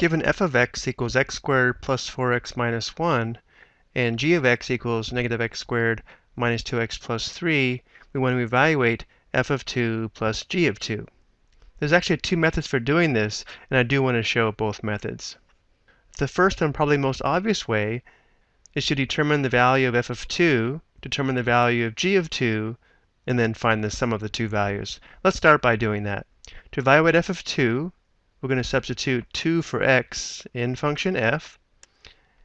Given f of x equals x squared plus 4x minus 1, and g of x equals negative x squared minus 2x plus 3, we want to evaluate f of 2 plus g of 2. There's actually two methods for doing this, and I do want to show both methods. The first and probably most obvious way is to determine the value of f of 2, determine the value of g of 2, and then find the sum of the two values. Let's start by doing that. To evaluate f of 2, we're going to substitute 2 for x in function f.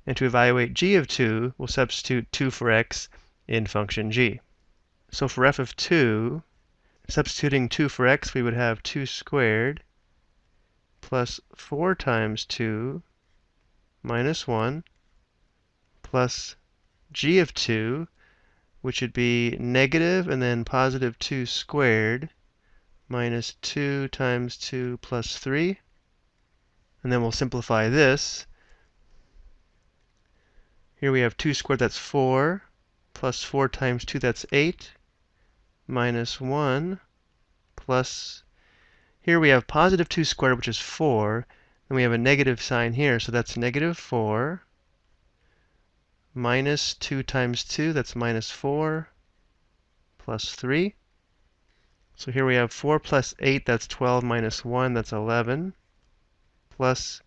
And to evaluate g of 2, we'll substitute 2 for x in function g. So for f of 2, substituting 2 for x, we would have 2 squared plus 4 times 2 minus 1 plus g of 2, which would be negative and then positive 2 squared minus 2 times 2 plus 3. And then we'll simplify this. Here we have 2 squared, that's 4, plus 4 times 2, that's 8, minus 1, plus, here we have positive 2 squared, which is 4, and we have a negative sign here, so that's negative 4, minus 2 times 2, that's minus 4, plus 3. So here we have 4 plus 8, that's 12, minus 1, that's 11 plus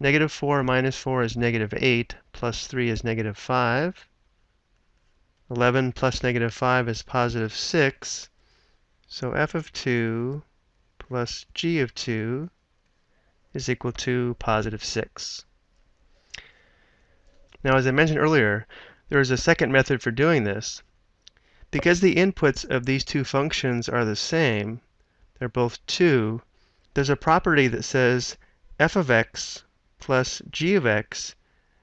negative 4 minus 4 is negative 8, plus 3 is negative 5. 11 plus negative 5 is positive 6. So f of 2 plus g of 2 is equal to positive 6. Now, as I mentioned earlier, there is a second method for doing this. Because the inputs of these two functions are the same, they're both 2, there's a property that says f of x plus g of x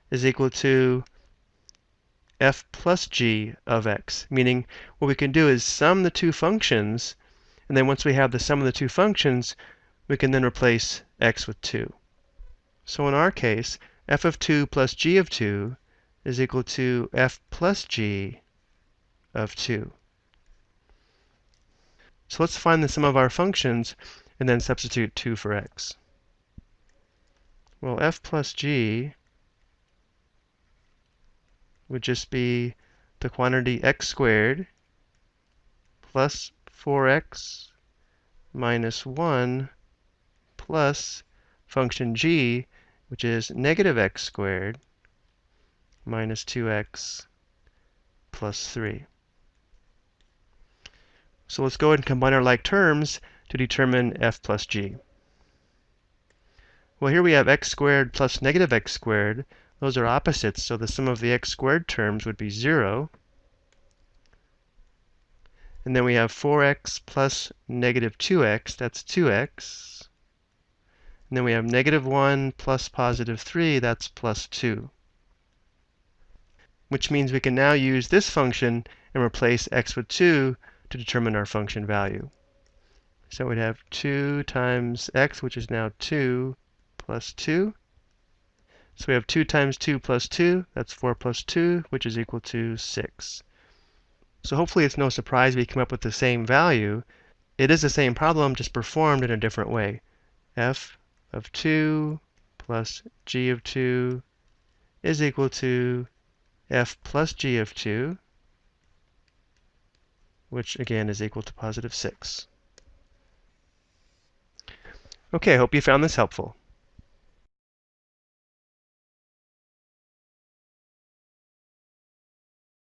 is equal to f plus g of x, meaning what we can do is sum the two functions, and then once we have the sum of the two functions, we can then replace x with 2. So in our case, f of 2 plus g of 2 is equal to f plus g of 2. So let's find the sum of our functions and then substitute 2 for x. Well, f plus g would just be the quantity x squared plus 4x minus 1 plus function g, which is negative x squared minus 2x plus 3. So let's go ahead and combine our like terms to determine f plus g. Well, here we have x squared plus negative x squared. Those are opposites, so the sum of the x squared terms would be 0. And then we have 4x plus negative 2x, that's 2x. And then we have negative 1 plus positive 3, that's plus 2. Which means we can now use this function and replace x with 2 to determine our function value. So we'd have 2 times x, which is now 2, plus 2. So we have 2 times 2 plus 2, that's 4 plus 2, which is equal to 6. So hopefully it's no surprise we come up with the same value. It is the same problem, just performed in a different way. f of 2 plus g of 2 is equal to f plus g of 2, which again is equal to positive 6. Okay, I hope you found this helpful.